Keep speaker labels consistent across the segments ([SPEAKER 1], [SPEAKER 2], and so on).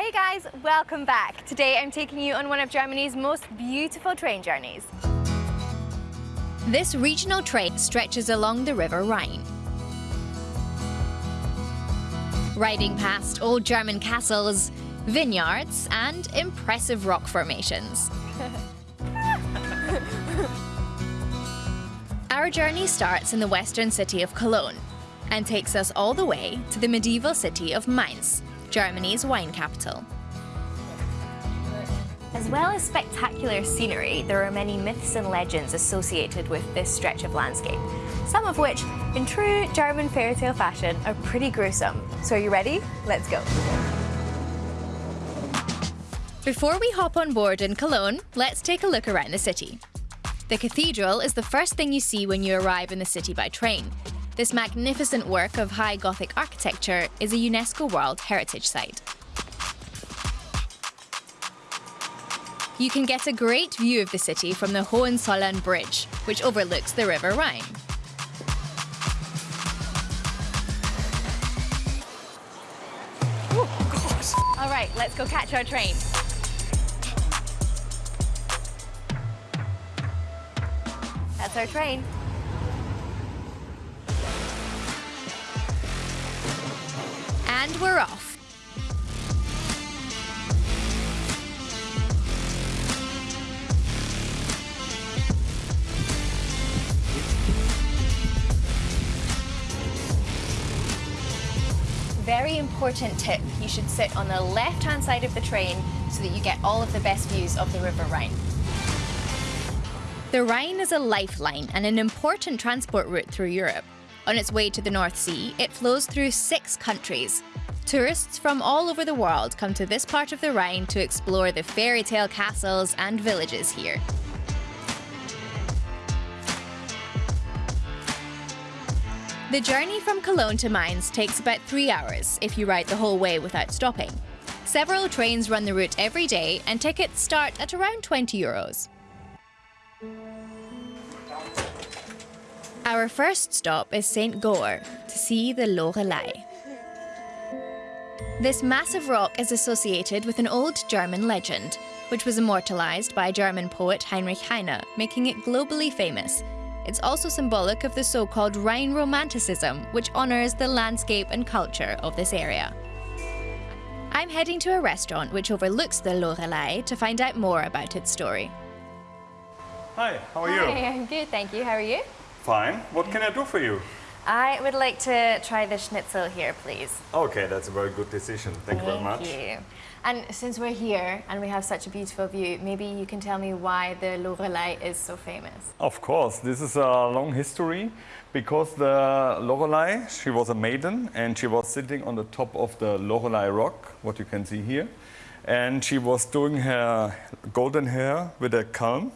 [SPEAKER 1] Hey guys, welcome back. Today I'm taking you on one of Germany's most beautiful train journeys.
[SPEAKER 2] This regional train stretches along the River Rhine. Riding past old German castles, vineyards and impressive rock formations. Our journey starts in the western city of Cologne and takes us all the way to the medieval city of Mainz, Germany's wine capital.
[SPEAKER 1] As well as spectacular scenery, there are many myths and legends associated with this stretch of landscape, some of which, in true German fairy tale fashion, are pretty gruesome. So are you ready? Let's go.
[SPEAKER 2] Before we hop on board in Cologne, let's take a look around the city. The cathedral is the first thing you see when you arrive in the city by train. This magnificent work of high Gothic architecture is a UNESCO World Heritage Site. You can get a great view of the city from the Hohenzollern Bridge, which overlooks the River Rhine.
[SPEAKER 1] All right, let's go catch our train. That's our train.
[SPEAKER 2] And we're off.
[SPEAKER 1] Very important tip, you should sit on the left-hand side of the train so that you get all of the best views of the River Rhine.
[SPEAKER 2] The Rhine is a lifeline and an important transport route through Europe. On its way to the North Sea, it flows through six countries. Tourists from all over the world come to this part of the Rhine to explore the fairy tale castles and villages here. The journey from Cologne to Mainz takes about three hours if you ride the whole way without stopping. Several trains run the route every day and tickets start at around 20 euros. Our first stop is St. Goar to see the Lorelei. This massive rock is associated with an old German legend, which was immortalized by German poet Heinrich Heine, making it globally famous. It's also symbolic of the so-called Rhine Romanticism, which honors the landscape and culture of this area. I'm heading to a restaurant which overlooks the Lorelei to find out more about its story.
[SPEAKER 3] Hi, how are you?
[SPEAKER 1] Hi, I'm good, thank you. How are you?
[SPEAKER 3] Fine. What can I do for you?
[SPEAKER 1] I would like to try the schnitzel here, please.
[SPEAKER 3] Okay, that's a very good decision. Thank, you very much.
[SPEAKER 1] you. And since we're here and we have such a beautiful view, maybe you can tell me why the Lorelei is so famous.
[SPEAKER 3] Of course, this is a long history because the Lorelei, she was a maiden and she was sitting on the top of the Lorelei rock, what you can see here. And she was doing her golden hair with a comb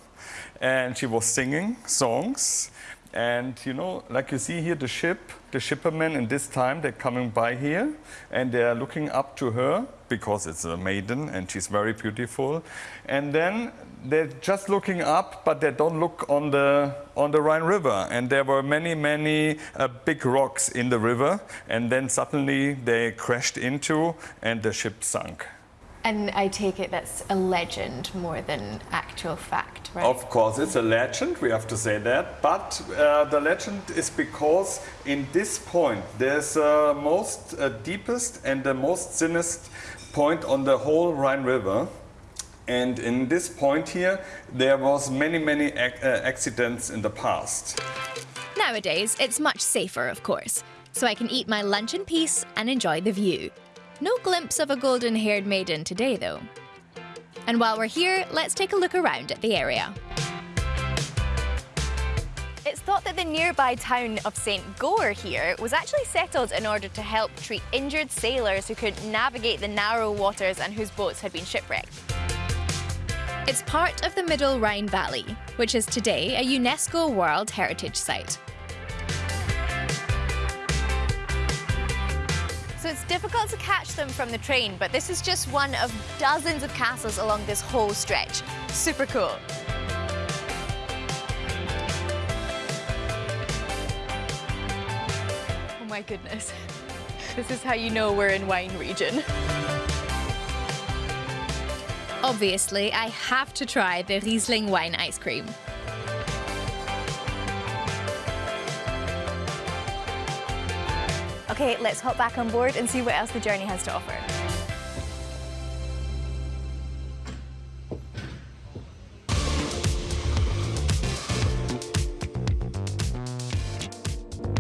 [SPEAKER 3] and she was singing songs. And you know, like you see here, the ship, the shippermen in this time, they're coming by here and they're looking up to her because it's a maiden and she's very beautiful. And then they're just looking up, but they don't look on the, on the Rhine River. And there were many, many uh, big rocks in the river. And then suddenly they crashed into and the ship sunk.
[SPEAKER 1] And I take it that's a legend more than actual fact, right?
[SPEAKER 3] Of course, it's a legend, we have to say that. But uh, the legend is because in this point, there's the uh, most uh, deepest and the most thinnest point on the whole Rhine River. And in this point here, there was many, many ac uh, accidents in the past.
[SPEAKER 2] Nowadays, it's much safer, of course, so I can eat my lunch in peace and enjoy the view. No glimpse of a golden-haired maiden today, though. And while we're here, let's take a look around at the area.
[SPEAKER 1] It's thought that the nearby town of St. Goar here was actually settled in order to help treat injured sailors who couldn't navigate the narrow waters and whose boats had been shipwrecked.
[SPEAKER 2] It's part of the Middle Rhine Valley, which is today a UNESCO World Heritage Site.
[SPEAKER 1] So it's difficult to catch them from the train, but this is just one of dozens of castles along this whole stretch. Super cool. Oh my goodness. This is how you know we're in wine region.
[SPEAKER 2] Obviously, I have to try the Riesling wine ice cream.
[SPEAKER 1] Okay, let's hop back on board and see what else the journey has to offer.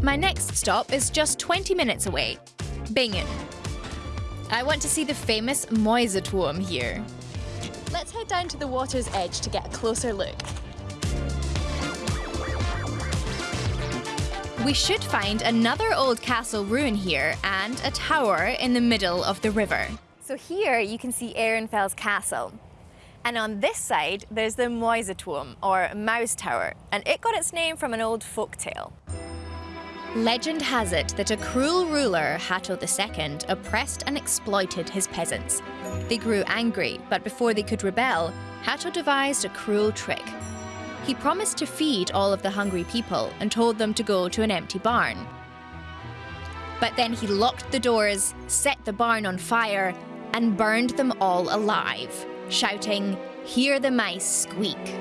[SPEAKER 2] My next stop is just 20 minutes away, Bingen. I want to see the famous Mäuseturm here. Let's head down to the water's edge to get a closer look. We should find another old castle ruin here and a tower in the middle of the river.
[SPEAKER 1] So here you can see Ehrenfels Castle. And on this side, there's the Mäuseturm, or Mouse Tower, and it got its name from an old folk tale.
[SPEAKER 2] Legend has it that a cruel ruler, Hatto II, oppressed and exploited his peasants. They grew angry, but before they could rebel, Hatto devised a cruel trick. He promised to feed all of the hungry people and told them to go to an empty barn. But then he locked the doors, set the barn on fire, and burned them all alive, shouting, Hear the mice squeak.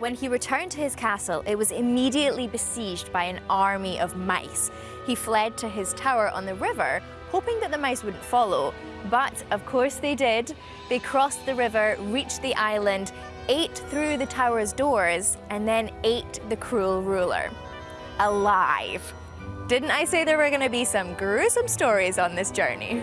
[SPEAKER 1] When he returned to his castle, it was immediately besieged by an army of mice. He fled to his tower on the river, hoping that the mice wouldn't follow. But of course they did. They crossed the river, reached the island, ate through the tower's doors, and then ate the cruel ruler. Alive. Didn't I say there were going to be some gruesome stories on this journey?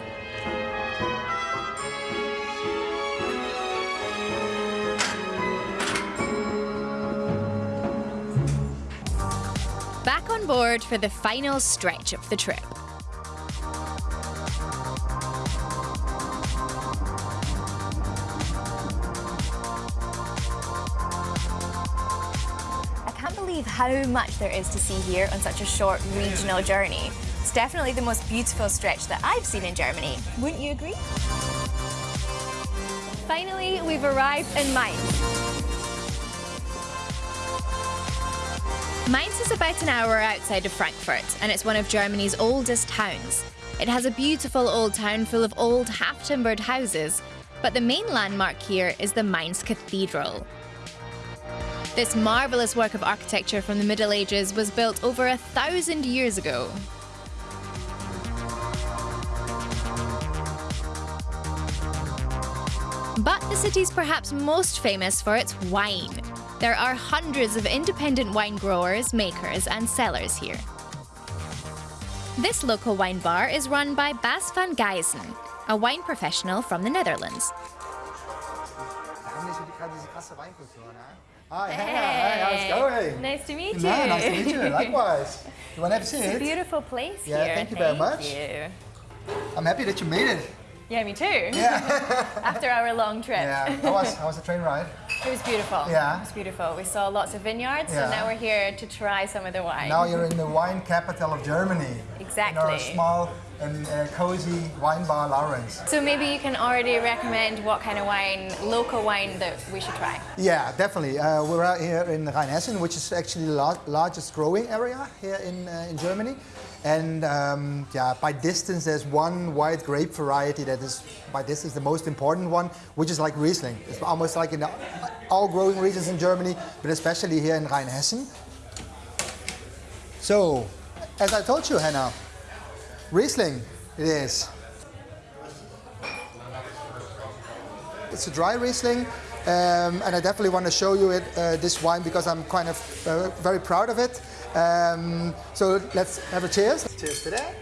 [SPEAKER 2] Back on board for the final stretch of the trip.
[SPEAKER 1] How much there is to see here on such a short regional journey. It's definitely the most beautiful stretch that I've seen in Germany. Wouldn't you agree? Finally, we've arrived in Mainz.
[SPEAKER 2] Mainz is about an hour outside of Frankfurt, and it's one of Germany's oldest towns. It has a beautiful old town full of old half-timbered houses, but the main landmark here is the Mainz Cathedral. This marvellous work of architecture from the Middle Ages was built over a thousand years ago. But the city's perhaps most famous for its wine. There are hundreds of independent wine growers, makers, and sellers here. This local wine bar is run by Bas van Gijzen, a wine professional from the Netherlands.
[SPEAKER 4] Hi, hi, how's it going?
[SPEAKER 1] Nice to meet you.
[SPEAKER 4] No, nice to meet you. Likewise. You want to have a
[SPEAKER 1] It's a
[SPEAKER 4] seat?
[SPEAKER 1] beautiful place
[SPEAKER 4] Yeah,
[SPEAKER 1] here.
[SPEAKER 4] thank you very much.
[SPEAKER 1] you.
[SPEAKER 4] I'm happy that you made it.
[SPEAKER 1] Yeah, me too.
[SPEAKER 4] Yeah.
[SPEAKER 1] After our long trip.
[SPEAKER 4] yeah. How was how was the train ride?
[SPEAKER 1] It was beautiful.
[SPEAKER 4] Yeah.
[SPEAKER 1] It was beautiful. We saw lots of vineyards,
[SPEAKER 4] Yeah.
[SPEAKER 1] and now we're here to try some of the wine.
[SPEAKER 4] Now you're in the wine capital of Germany. Exactly. In our small and uh, cozy wine bar, Lawrence.
[SPEAKER 1] So maybe you can already recommend what kind of wine, local wine, that we should try.
[SPEAKER 4] Yeah, definitely. Uh, we're out here in Rheinhessen, which is actually the lar- largest growing area here in, uh, in Germany. And um, yeah, by distance, there's one white grape variety that is, by distance, the most important one, which is like Riesling. It's almost like in all growing regions in Germany, but especially here in Rheinhessen. So, as I told you, Hannah, Riesling it is. It's a dry Riesling, um, and I definitely want to show you it, uh, this wine because I'm kind of uh, very proud of it. Um, so let's have a cheers. Cheers to that.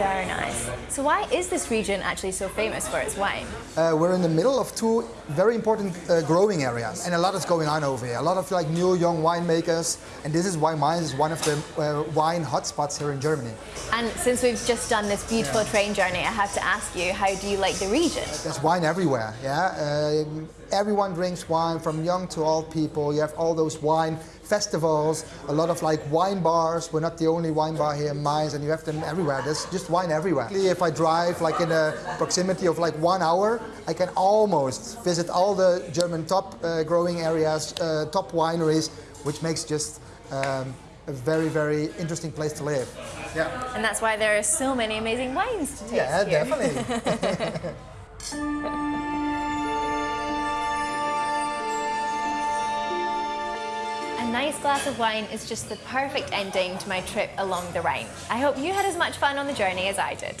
[SPEAKER 1] Very nice. So why is this region actually so famous for its wine?
[SPEAKER 4] Uh, we're in the middle of two very important uh, growing areas, and a lot is going on over here. A lot of like new young winemakers, and this is why Mainz is one of the uh, wine hotspots here in Germany.
[SPEAKER 1] And since we've just done this beautiful train journey, I have to ask you, how do you like the region?
[SPEAKER 4] There's wine everywhere, yeah. Uh, everyone drinks wine, from young to old people. You have all those wine festivals, a lot of like wine bars. We're not the only wine bar here in Mainz, and you have them everywhere. There's just wine everywhere. If I drive like in a proximity of like one hour, I can almost visit all the German top uh, growing areas, uh, top wineries, which makes just um, a very, very interesting place to live. Yeah,
[SPEAKER 2] And that's why there are so many amazing wines to taste
[SPEAKER 4] yeah,
[SPEAKER 2] here.
[SPEAKER 4] definitely.
[SPEAKER 2] nice glass of wine is just the perfect ending to my trip along the Rhine. I hope you had as much fun on the journey as I did.